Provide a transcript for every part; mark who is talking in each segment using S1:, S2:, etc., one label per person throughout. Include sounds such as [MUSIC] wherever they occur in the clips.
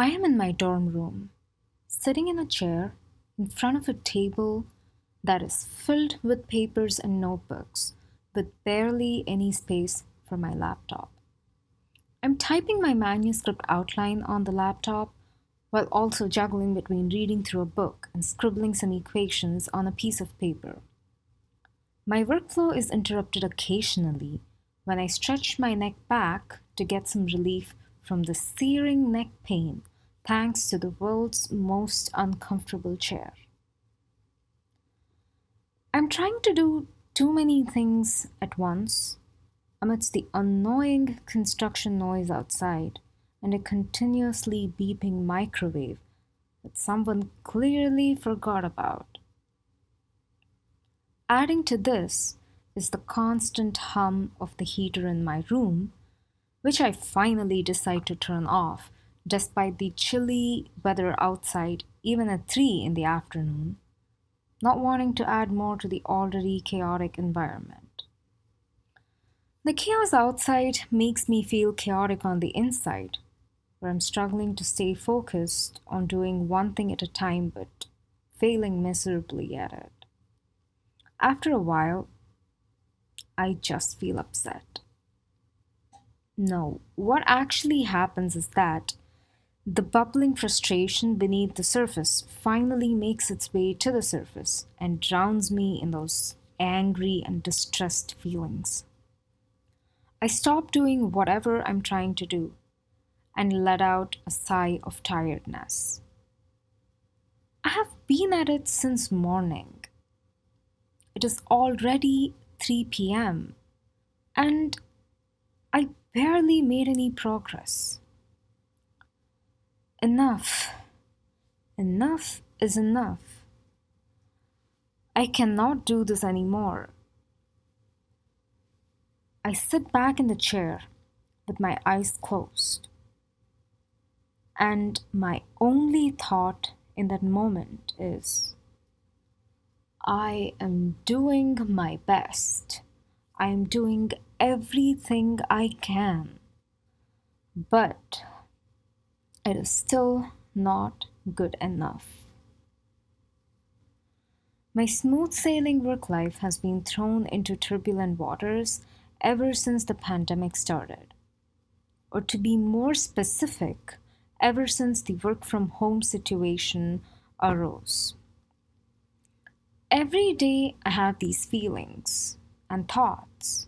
S1: I am in my dorm room, sitting in a chair in front of a table that is filled with papers and notebooks, with barely any space for my laptop. I'm typing my manuscript outline on the laptop while also juggling between reading through a book and scribbling some equations on a piece of paper. My workflow is interrupted occasionally when I stretch my neck back to get some relief from the searing neck pain thanks to the world's most uncomfortable chair. I'm trying to do too many things at once amidst the annoying construction noise outside and a continuously beeping microwave that someone clearly forgot about. Adding to this is the constant hum of the heater in my room, which I finally decide to turn off despite the chilly weather outside, even at 3 in the afternoon, not wanting to add more to the already chaotic environment. The chaos outside makes me feel chaotic on the inside, where I'm struggling to stay focused on doing one thing at a time but failing miserably at it. After a while, I just feel upset. No, what actually happens is that the bubbling frustration beneath the surface finally makes its way to the surface and drowns me in those angry and distressed feelings. I stop doing whatever I'm trying to do and let out a sigh of tiredness. I have been at it since morning. It is already 3 p.m. and I barely made any progress. Enough. Enough is enough. I cannot do this anymore. I sit back in the chair with my eyes closed. And my only thought in that moment is I am doing my best. I am doing everything I can. But it is still not good enough. My smooth sailing work life has been thrown into turbulent waters ever since the pandemic started. Or to be more specific, ever since the work from home situation arose. Every day I have these feelings and thoughts.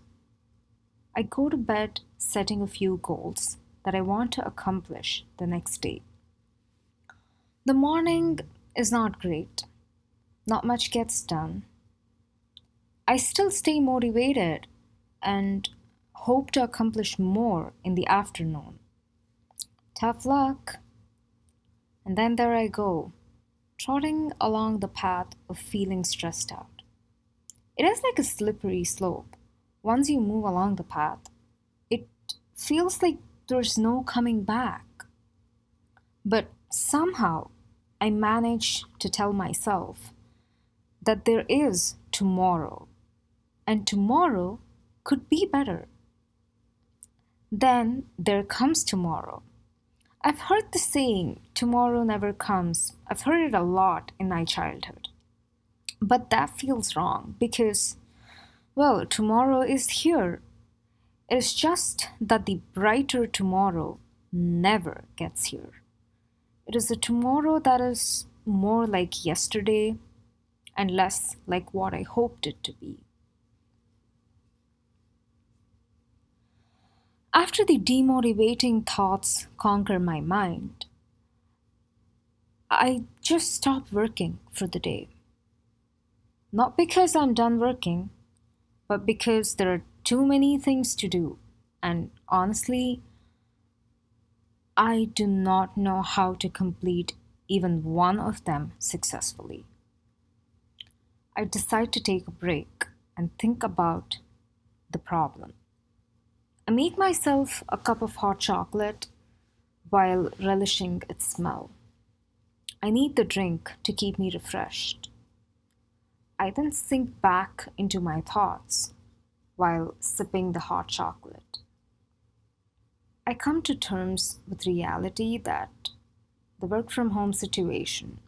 S1: I go to bed setting a few goals that I want to accomplish the next day. The morning is not great, not much gets done. I still stay motivated and hope to accomplish more in the afternoon. Tough luck. And then there I go, trotting along the path of feeling stressed out. It is like a slippery slope. Once you move along the path, it feels like there's no coming back. But somehow I manage to tell myself that there is tomorrow, and tomorrow could be better. Then there comes tomorrow. I've heard the saying, tomorrow never comes. I've heard it a lot in my childhood. But that feels wrong because, well, tomorrow is here. It is just that the brighter tomorrow never gets here. It is a tomorrow that is more like yesterday and less like what I hoped it to be. After the demotivating thoughts conquer my mind, I just stop working for the day. Not because I'm done working, but because there are too many things to do. And honestly, I do not know how to complete even one of them successfully. I decide to take a break and think about the problem. I make myself a cup of hot chocolate while relishing its smell. I need the drink to keep me refreshed. I then sink back into my thoughts while sipping the hot chocolate. I come to terms with reality that the work from home situation.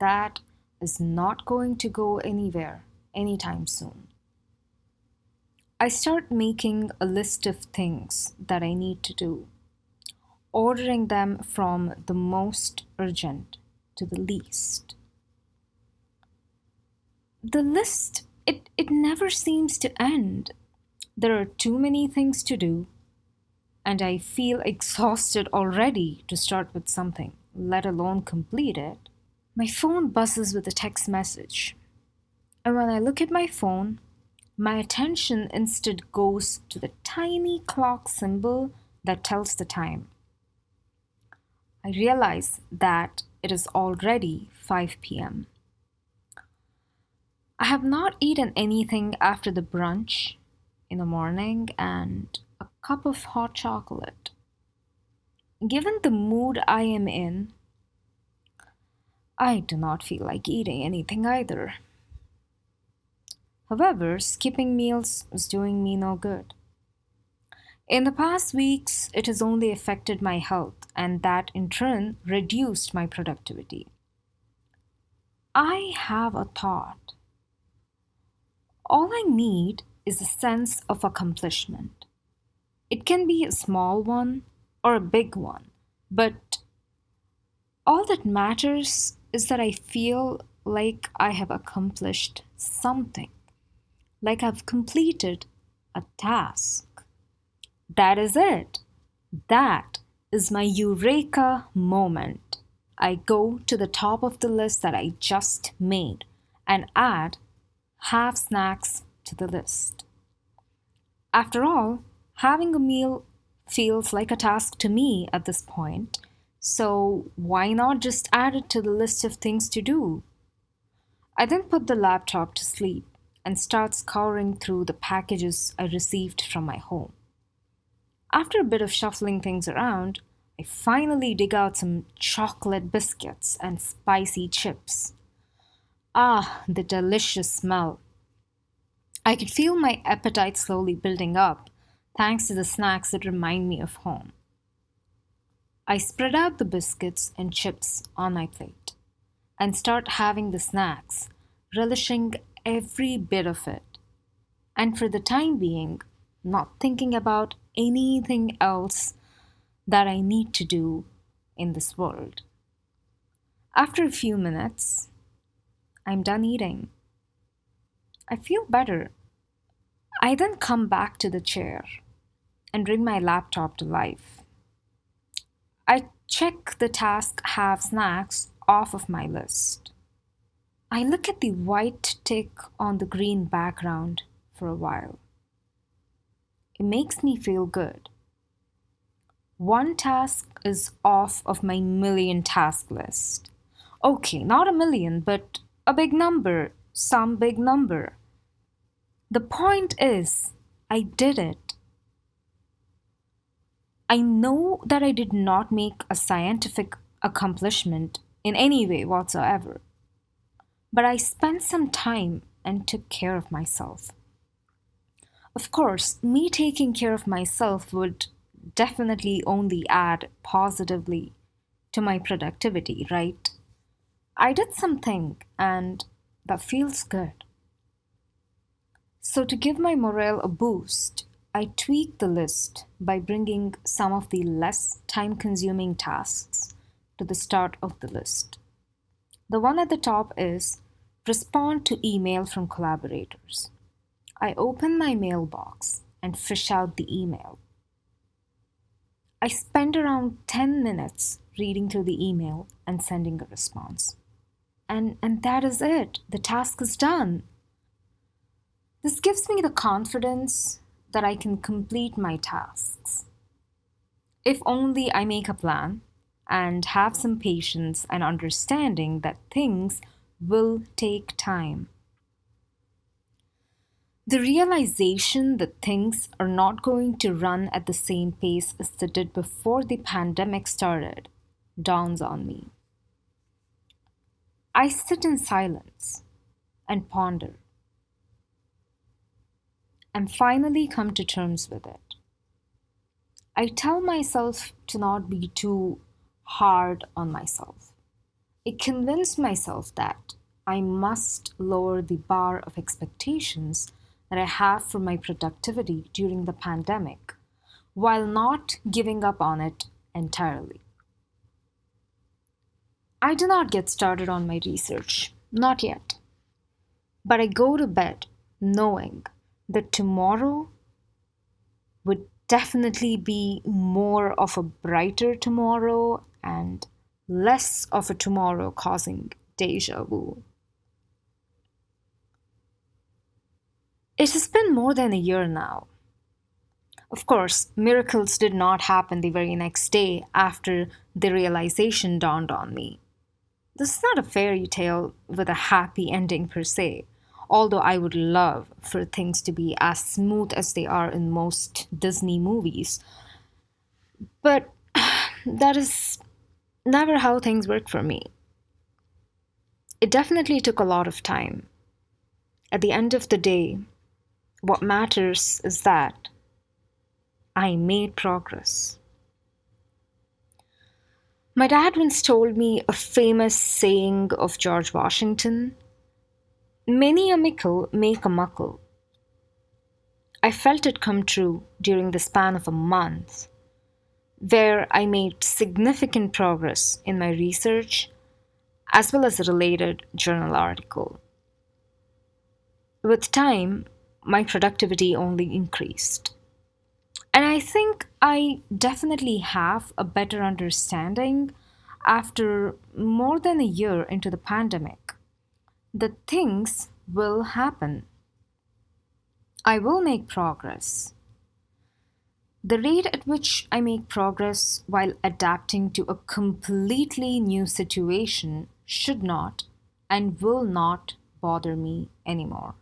S1: That is not going to go anywhere anytime soon. I start making a list of things that I need to do, ordering them from the most urgent to the least. The list, it, it never seems to end. There are too many things to do, and I feel exhausted already to start with something, let alone complete it. My phone buzzes with a text message. And when I look at my phone, my attention instead goes to the tiny clock symbol that tells the time. I realize that it is already 5 p.m. I have not eaten anything after the brunch in the morning and a cup of hot chocolate. Given the mood I am in, I do not feel like eating anything either. However, skipping meals is doing me no good. In the past weeks, it has only affected my health, and that in turn reduced my productivity. I have a thought. All I need is a sense of accomplishment. It can be a small one or a big one, but all that matters is that I feel like I have accomplished something, like I've completed a task. That is it. That is my eureka moment. I go to the top of the list that I just made and add have snacks to the list. After all, having a meal feels like a task to me at this point, so why not just add it to the list of things to do? I then put the laptop to sleep and start scouring through the packages I received from my home. After a bit of shuffling things around, I finally dig out some chocolate biscuits and spicy chips. Ah, the delicious smell. I could feel my appetite slowly building up thanks to the snacks that remind me of home. I spread out the biscuits and chips on my plate and start having the snacks, relishing every bit of it. And for the time being, not thinking about anything else that I need to do in this world. After a few minutes, I'm done eating. I feel better. I then come back to the chair and bring my laptop to life. I check the task have snacks off of my list. I look at the white tick on the green background for a while. It makes me feel good. One task is off of my million task list. Okay, not a million, but a big number, some big number. The point is, I did it. I know that I did not make a scientific accomplishment in any way whatsoever, but I spent some time and took care of myself. Of course, me taking care of myself would definitely only add positively to my productivity, right? I did something and that feels good. So, to give my morale a boost, I tweak the list by bringing some of the less time consuming tasks to the start of the list. The one at the top is respond to email from collaborators. I open my mailbox and fish out the email. I spend around 10 minutes reading through the email and sending a response. And, and that is it. The task is done. This gives me the confidence that I can complete my tasks. If only I make a plan and have some patience and understanding that things will take time. The realization that things are not going to run at the same pace as they did before the pandemic started dawns on me. I sit in silence and ponder and finally come to terms with it. I tell myself to not be too hard on myself. I convince myself that I must lower the bar of expectations that I have for my productivity during the pandemic while not giving up on it entirely. I do not get started on my research, not yet. But I go to bed knowing that tomorrow would definitely be more of a brighter tomorrow and less of a tomorrow causing deja vu. It has been more than a year now. Of course, miracles did not happen the very next day after the realization dawned on me. This is not a fairy tale with a happy ending per se, although I would love for things to be as smooth as they are in most Disney movies. But [SIGHS] that is never how things work for me. It definitely took a lot of time. At the end of the day, what matters is that I made progress. My dad once told me a famous saying of George Washington Many a mickle make a muckle. I felt it come true during the span of a month, where I made significant progress in my research as well as a related journal article. With time, my productivity only increased. And I think I definitely have a better understanding after more than a year into the pandemic that things will happen. I will make progress. The rate at which I make progress while adapting to a completely new situation should not and will not bother me anymore.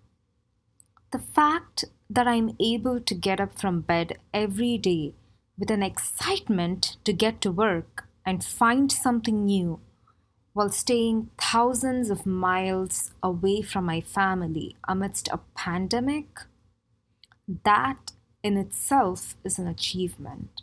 S1: The fact that I'm able to get up from bed every day with an excitement to get to work and find something new while staying thousands of miles away from my family amidst a pandemic, that in itself is an achievement.